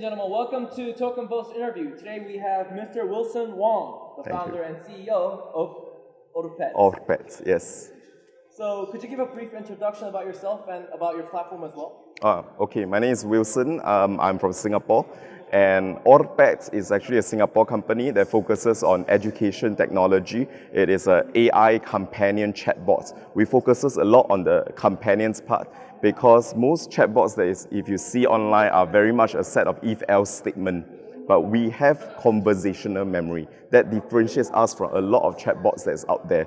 And gentlemen, welcome to Token Post interview. Today we have Mr. Wilson Wong, the Thank founder you. and CEO of Autopet. Autopets, yes. So could you give a brief introduction about yourself and about your platform as well? Uh, okay, my name is Wilson. Um, I'm from Singapore. And Autopets is actually a Singapore company that focuses on education technology. It is an AI companion chatbot. We focuses a lot on the companions part because most chatbots that is, if you see online are very much a set of if-else statement. But we have conversational memory that differentiates us from a lot of chatbots that's out there.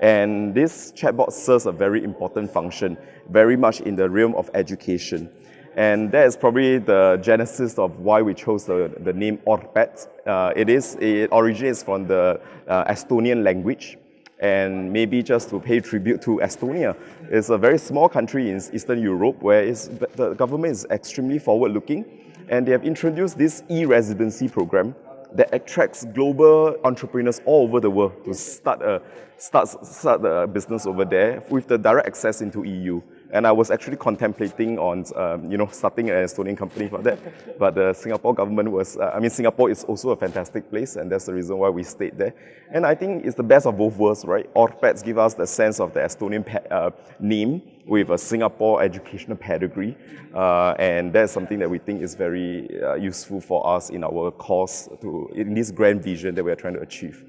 And this chatbot serves a very important function, very much in the realm of education. And that is probably the genesis of why we chose the, the name OPET. Uh, it, is, it originates from the uh, Estonian language. And maybe just to pay tribute to Estonia, it's a very small country in Eastern Europe where the government is extremely forward-looking. And they have introduced this e-residency program that attracts global entrepreneurs all over the world to start a, start, start a business over there with the direct access into EU. And I was actually contemplating on, um, you know, starting an Estonian company for that. But the Singapore government was, uh, I mean, Singapore is also a fantastic place, and that's the reason why we stayed there. And I think it's the best of both worlds, right? OPETs give us the sense of the Estonian uh, name with a Singapore educational pedigree, uh, and that's something that we think is very uh, useful for us in our course, to in this grand vision that we are trying to achieve.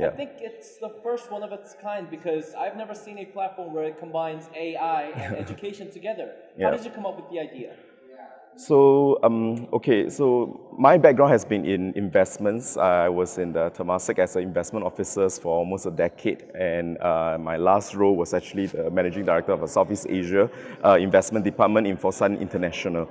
I think it's the first one of its kind because I've never seen a platform where it combines AI and education together. How did you come up with the idea? So, um, okay, so my background has been in investments. I was in the Temasek as an investment officer for almost a decade, and uh, my last role was actually the managing director of a Southeast Asia uh, investment department in Fosun International.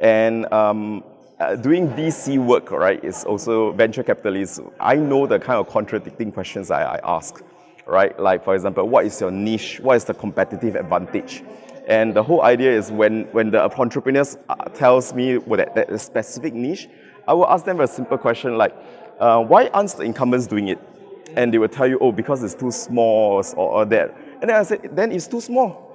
And um, uh, doing VC work, right, is also venture capitalist. I know the kind of contradicting questions I, I ask, right? Like, for example, what is your niche? What is the competitive advantage? And the whole idea is when, when the entrepreneurs uh, tells me what that, that specific niche, I will ask them a simple question like, uh, why aren't the incumbents doing it? And they will tell you, oh, because it's too small or, or that. And then I said, then it's too small.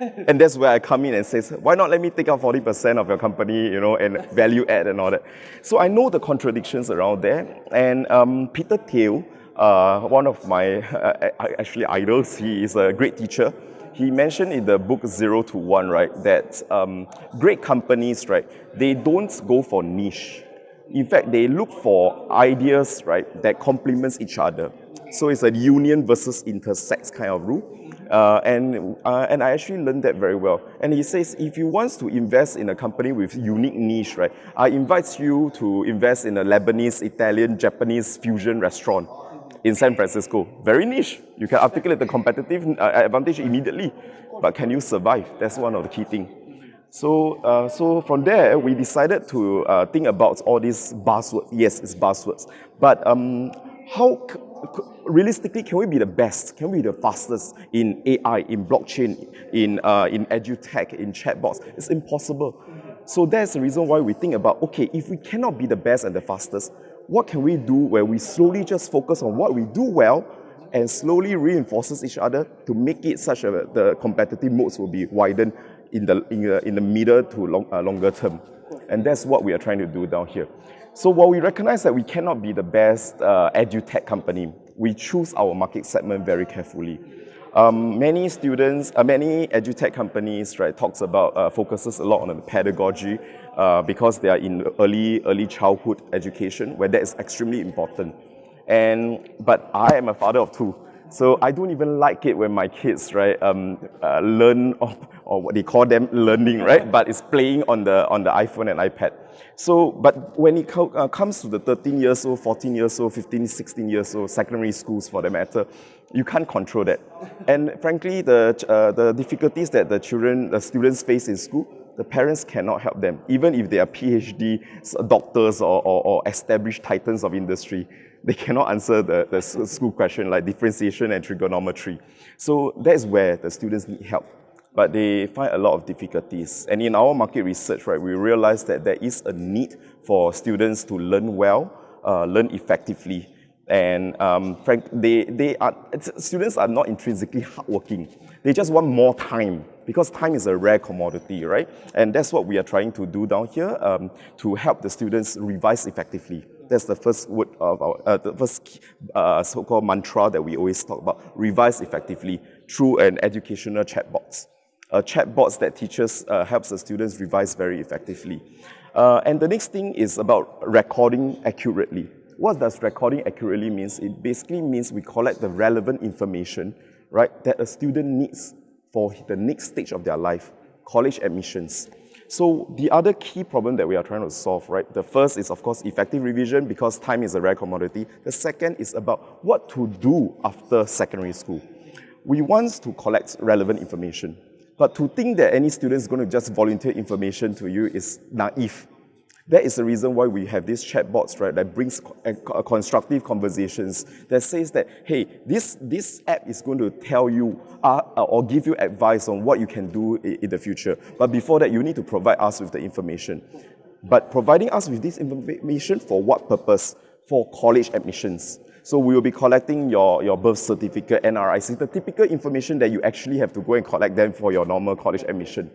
And that's where I come in and says, why not let me take out 40% of your company, you know, and value add and all that. So I know the contradictions around there. And um, Peter Thiel, uh, one of my uh, actually idols, he is a great teacher. He mentioned in the book Zero to One, right, that um, great companies, right, they don't go for niche. In fact, they look for ideas, right, that complements each other. So it's a union versus intersects kind of rule. Uh, and, uh, and I actually learned that very well. And he says, if you want to invest in a company with unique niche, right, I invite you to invest in a Lebanese, Italian, Japanese fusion restaurant in San Francisco. Very niche. You can articulate the competitive uh, advantage immediately, but can you survive? That's one of the key things. So, uh, so from there, we decided to uh, think about all these buzzwords. Yes, it's buzzwords, but um, how realistically can we be the best? Can we be the fastest in AI, in blockchain, in uh, in edutech, in chatbots? It's impossible. So that's the reason why we think about okay, if we cannot be the best and the fastest, what can we do where we slowly just focus on what we do well and slowly reinforces each other to make it such a the competitive modes will be widened in the in the, in the middle to long, uh, longer term, and that's what we are trying to do down here. So while we recognize that we cannot be the best uh, edutech company, we choose our market segment very carefully. Um, many students, uh, many edutech companies, right, talks about uh, focuses a lot on the pedagogy uh, because they are in early early childhood education, where that is extremely important. And but I am a father of two, so I don't even like it when my kids, right, um, uh, learn or, or what they call them learning, right, but it's playing on the on the iPhone and iPad. So, but when it co- uh, comes to the 13 years old, 14 years old, 15, 16 years old, secondary schools for that matter, you can't control that. And frankly, the uh, the difficulties that the children, the students face in school, the parents cannot help them, even if they are PhD doctors or, or, or established titans of industry they cannot answer the, the school question like differentiation and trigonometry. So that's where the students need help. But they find a lot of difficulties. And in our market research, right, we realize that there is a need for students to learn well, uh, learn effectively. And um, frank, they, they are, students are not intrinsically hardworking. They just want more time because time is a rare commodity, right? And that's what we are trying to do down here um, to help the students revise effectively. That's the first word of our, uh, the first uh, so-called mantra that we always talk about, revise effectively through an educational chatbot. A chatbot that teaches, uh, helps the students revise very effectively. Uh, and the next thing is about recording accurately. What does recording accurately means? It basically means we collect the relevant information, right, that a student needs for the next stage of their life, college admissions. So the other key problem that we are trying to solve, right, the first is of course effective revision because time is a rare commodity. The second is about what to do after secondary school. We want to collect relevant information. But to think that any student is going to just volunteer information to you is naive. That is the reason why we have these chatbots, right, that brings constructive conversations that says that, hey, this, this app is going to tell you uh, or give you advice on what you can do in, in the future. But before that, you need to provide us with the information. But providing us with this information for what purpose? For college admissions. So we will be collecting your, your birth certificate, NRIC, the typical information that you actually have to go and collect them for your normal college admission.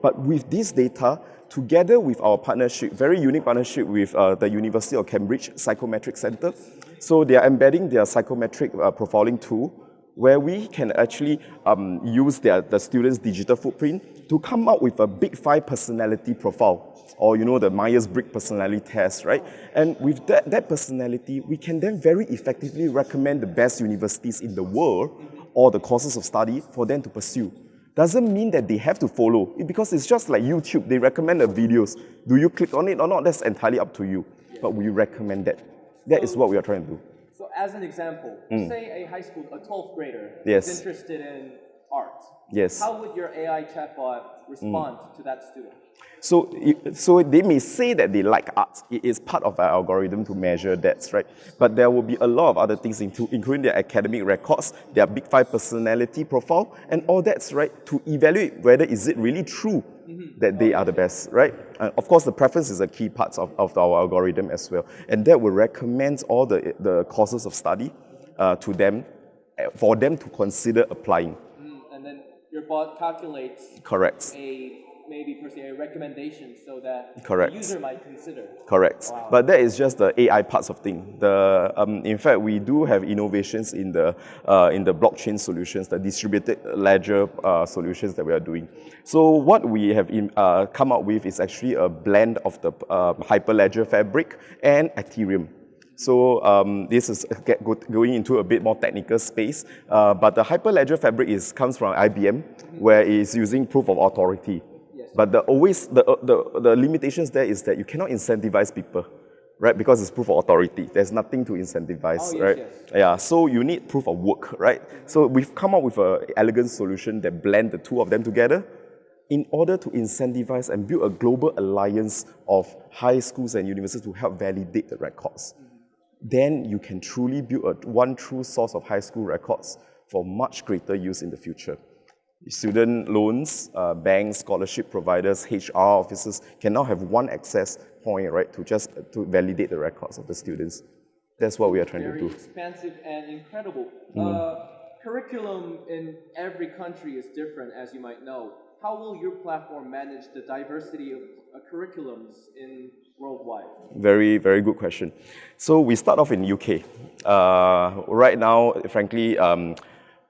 But with this data, together with our partnership, very unique partnership with uh, the University of Cambridge Psychometric Center, so they are embedding their psychometric uh, profiling tool where we can actually um, use their, the students' digital footprint to come up with a big five personality profile or you know the Myers-Briggs personality test, right? And with that, that personality, we can then very effectively recommend the best universities in the world or the courses of study for them to pursue. Doesn't mean that they have to follow, because it's just like YouTube, they recommend the videos. Do you click on it or not? That's entirely up to you. But we recommend that. That is what we are trying to do. So as an example, mm. say a high school, a 12th grader yes. is interested in art. Yes. How would your AI chatbot respond mm. to that student? So, so they may say that they like art. It is part of our algorithm to measure that, right? But there will be a lot of other things, into, including their academic records, their Big Five personality profile, and all that's right to evaluate whether is it really true mm-hmm. that they are the best, right? And of course, the preference is a key part of, of our algorithm as well, and that will recommend all the, the courses of study uh, to them eh, for them to consider applying. Mm, and then your bot calculates correct a maybe per se a recommendation so that Correct. the user might consider. Correct. Wow. But that is just the AI parts of thing. The um, in fact we do have innovations in the uh, in the blockchain solutions, the distributed ledger uh, solutions that we are doing. So what we have in, uh, come up with is actually a blend of the uh, Hyperledger fabric and Ethereum. So um, this is get, go, going into a bit more technical space, uh, but the Hyperledger fabric is, comes from IBM, where it is using proof of authority. But the always the, uh, the, the limitations there is that you cannot incentivize people, right? Because it's proof of authority. There's nothing to incentivize, oh, yes, right? Yes. Yeah, so you need proof of work, right? So we've come up with an elegant solution that blend the two of them together in order to incentivize and build a global alliance of high schools and universities to help validate the records. Then you can truly build a one true source of high school records for much greater use in the future student loans, uh, banks, scholarship providers, HR officers can now have one access point, right, to just to validate the records of the students. That's what we are trying Very to do. expansive and incredible. Mm. Uh, curriculum in every country is different, as you might know. How will your platform manage the diversity of uh, curriculums in worldwide? Very, very good question. So we start off in UK. Uh, right now, frankly, um,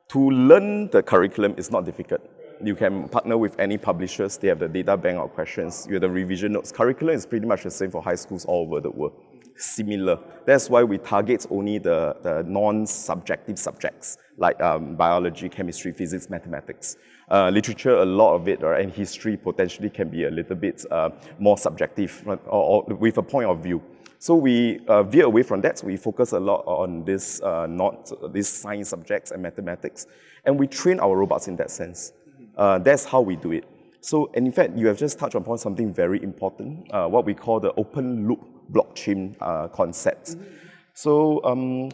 to learn the curriculum is not difficult. You can partner with any publishers. They have the data bank of questions. You have the revision notes. Curriculum is pretty much the same for high schools all over the world. Similar. That's why we target only the, the non-subjective subjects like um, biology, chemistry, physics, mathematics. Uh, literature, a lot of it, right, and history potentially can be a little bit uh, more subjective or, or with a point of view. So we uh, veer away from that. We focus a lot on this, uh, not these science subjects and mathematics, and we train our robots in that sense. Uh, that's how we do it. So, and in fact, you have just touched upon something very important, uh, what we call the open loop blockchain uh, concept. Mm -hmm. So, um,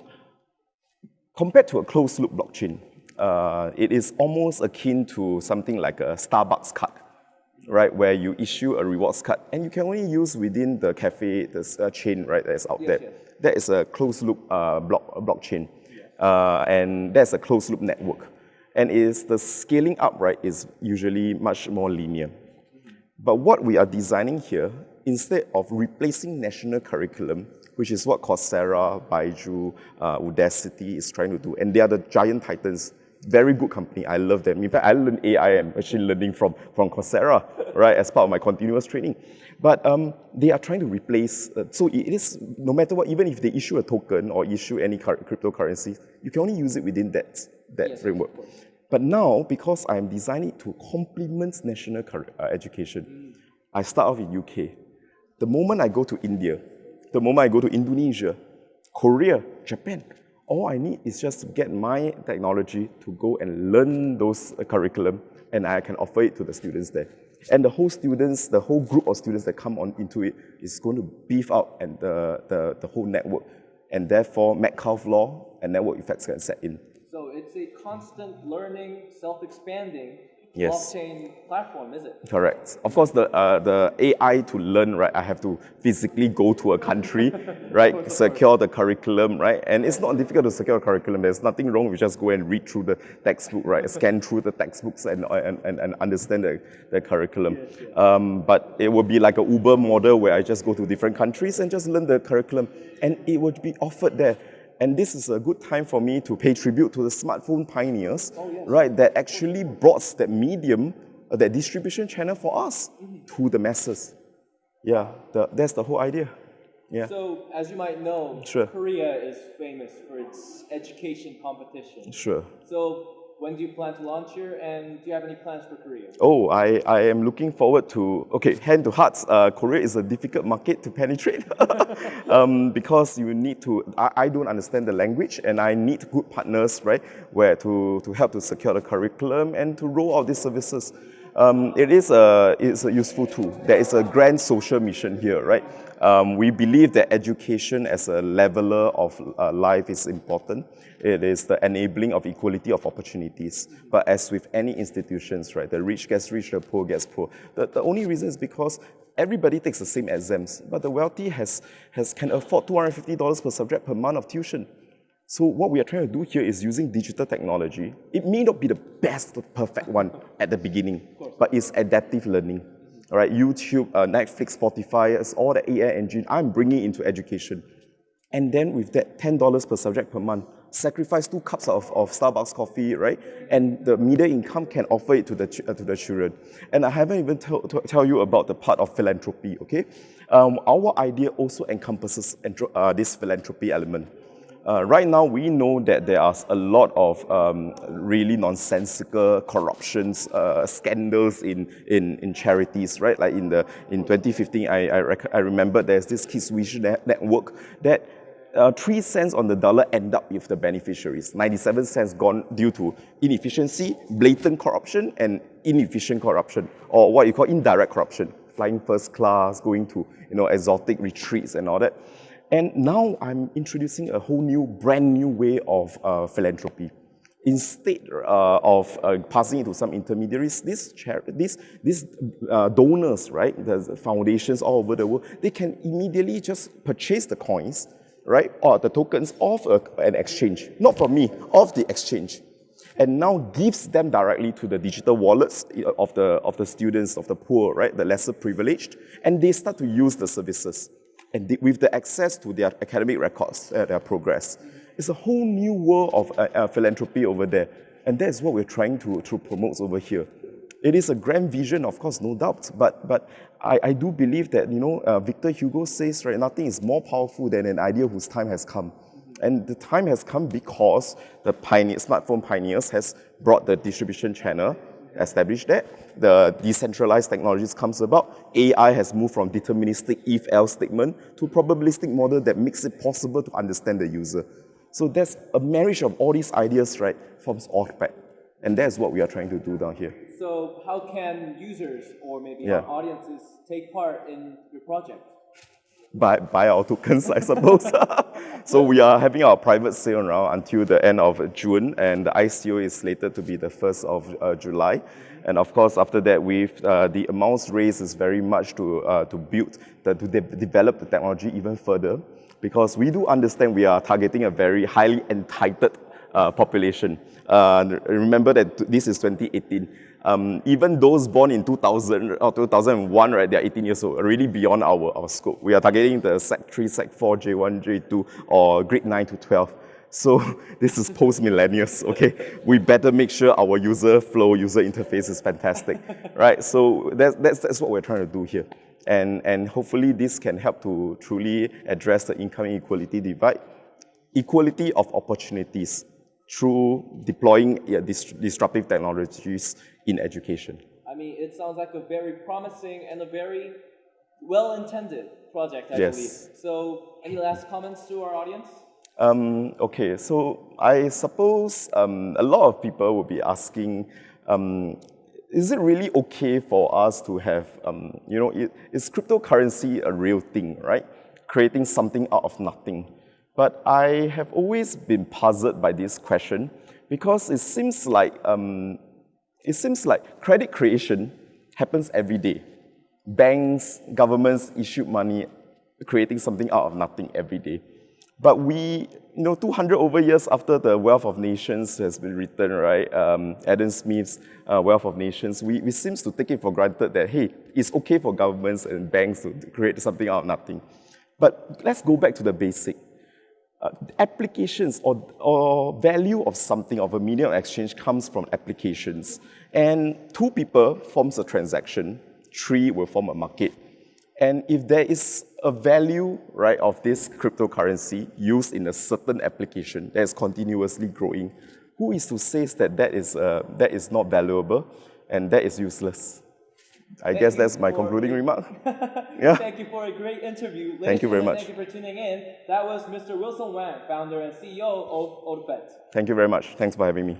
compared to a closed loop blockchain, uh, it is almost akin to something like a Starbucks card right, where you issue a rewards card and you can only use within the cafe, the uh, chain, right, that's out yes, there. Yes. That is a closed loop uh, block, blockchain. Uh, and that's a closed loop network. And is the scaling up, right, is usually much more linear. But what we are designing here, instead of replacing national curriculum, which is what Coursera, Byju, uh, Udacity is trying to do, and they are the giant titans very good company. I love them. In fact, I learned AI and machine learning from, from Coursera, right, as part of my continuous training. But um, they are trying to replace, uh, so it is, no matter what, even if they issue a token or issue any cryptocurrency, you can only use it within that, that yes, framework. But now, because I'm designing it to complement national uh, education, mm. I start off in UK. The moment I go to India, the moment I go to Indonesia, Korea, Japan, all I need is just to get my technology to go and learn those curriculum and I can offer it to the students there. And the whole students, the whole group of students that come on into it is going to beef up and the, the, the whole network. And therefore, Metcalfe law and network effects can set in. So it's a constant learning, self-expanding yes. blockchain platform, is it? Correct. Of course, the, uh, the AI to learn, right, I have to physically go to a country, right, secure the curriculum, right? And it's not difficult to secure a curriculum. There's nothing wrong with just go and read through the textbook, right, scan through the textbooks and, and, and, and understand the, the curriculum. Yes, yes. Um, but it would be like a Uber model where I just go to different countries and just learn the curriculum. And it would be offered there. And this is a good time for me to pay tribute to the smartphone pioneers, oh, yes. right, that actually brought that medium, uh, that distribution channel for us mm-hmm. to the masses. Yeah, the, that's the whole idea. Yeah. So, as you might know, sure. Korea is famous for its education competition. Sure. So, when do you plan to launch here, and do you have any plans for Korea? Oh, I, I am looking forward to, okay, hand to hearts, uh, Korea is a difficult market to penetrate um, because you need to, I, I don't understand the language and I need good partners, right, where to, to help to secure the curriculum and to roll out these services. Um, it is a, it's a useful tool. There is a grand social mission here, right? Um, we believe that education as a leveler of uh, life is important. It is the enabling of equality of opportunities. But as with any institutions, right, the rich gets rich, the poor gets poor. The, the only reason is because everybody takes the same exams, but the wealthy has, has, can afford $250 per subject per month of tuition. So what we are trying to do here is using digital technology. It may not be the best, perfect one at the beginning, but it's adaptive learning. All right, YouTube, uh, Netflix, Spotify, it's all the AI engine I'm bringing into education. And then with that $10 per subject per month, sacrifice two cups of, of Starbucks coffee, right? And the media income can offer it to the, uh, to the children. And I haven't even tell you about the part of philanthropy, okay? Um, our idea also encompasses uh, this philanthropy element. Uh, right now, we know that there are a lot of um, really nonsensical corruptions, uh, scandals in, in, in charities, right? Like in, the, in 2015, I, I, I remember there's this Kids net network that uh, 3 cents on the dollar end up with the beneficiaries. 97 cents gone due to inefficiency, blatant corruption, and inefficient corruption, or what you call indirect corruption, flying first class, going to you know, exotic retreats and all that. And now I'm introducing a whole new, brand new way of uh, philanthropy. Instead uh, of uh, passing it to some intermediaries, these, these, these uh, donors, right, the foundations all over the world, they can immediately just purchase the coins, right, or the tokens of a, an exchange, not from me, of the exchange. And now gives them directly to the digital wallets of the, of the students, of the poor, right, the lesser privileged, and they start to use the services and with the access to their academic records, uh, their progress. It's a whole new world of uh, uh, philanthropy over there. And that's what we're trying to, to promote over here. It is a grand vision, of course, no doubt, but, but I, I do believe that, you know, uh, Victor Hugo says, right, nothing is more powerful than an idea whose time has come. And the time has come because the pioneer, smartphone pioneers has brought the distribution channel established that. The decentralized technologies comes about. AI has moved from deterministic if-else statement to probabilistic model that makes it possible to understand the user. So that's a marriage of all these ideas, right, forms OPET. And that's what we are trying to do down here. So how can users or maybe yeah. our audiences take part in your project? Buy, buy our tokens, I suppose. so we are having our private sale now until the end of June, and the ICO is slated to be the 1st of uh, July. And of course, after that, with uh, the amounts raised is very much to, uh, to build, the, to de develop the technology even further, because we do understand we are targeting a very highly entitled uh, population. Uh, remember that this is 2018. Um, even those born in 2000 or 2001, right, they're 18 years old, already beyond our, our scope. We are targeting the Sec 3, Sec 4, J1, J2, or grade 9 to 12. So this is post-millennials, okay? We better make sure our user flow, user interface is fantastic, right? So that's, that's, that's what we're trying to do here. And, and hopefully this can help to truly address the income inequality divide. Equality of opportunities through deploying yeah, disruptive technologies in education. I mean, it sounds like a very promising and a very well-intended project, I yes. believe. So any last comments to our audience? Um, okay, so I suppose um, a lot of people will be asking, um, is it really okay for us to have, um, you know, is cryptocurrency a real thing, right? Creating something out of nothing. But I have always been puzzled by this question because it seems like, um, it seems like credit creation happens every day. Banks, governments issue money, creating something out of nothing every day. But we, you know, 200 over years after the Wealth of Nations has been written, right, um, Adam Smith's uh, Wealth of Nations, we, we seem to take it for granted that, hey, it's okay for governments and banks to create something out of nothing. But let's go back to the basic. Uh, applications or, or value of something, of a medium of exchange comes from applications. And two people forms a transaction, three will form a market. And if there is a value right, of this cryptocurrency used in a certain application that is continuously growing, who is to say that that is, uh, that is not valuable and that is useless? I thank guess that's my concluding remark. yeah. Thank you for a great interview. Ladies thank you very much. Thank you for tuning in. That was Mr. Wilson Wang, founder and CEO of OPET. Thank you very much. Thanks for having me.